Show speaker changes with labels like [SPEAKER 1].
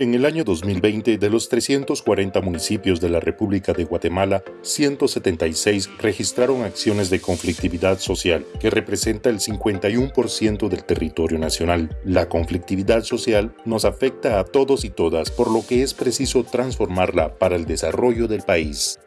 [SPEAKER 1] En el año 2020, de los 340 municipios de la República de Guatemala, 176 registraron acciones de conflictividad social, que representa el 51% del territorio nacional. La conflictividad social nos afecta a todos y todas, por lo que es preciso transformarla para el desarrollo del país.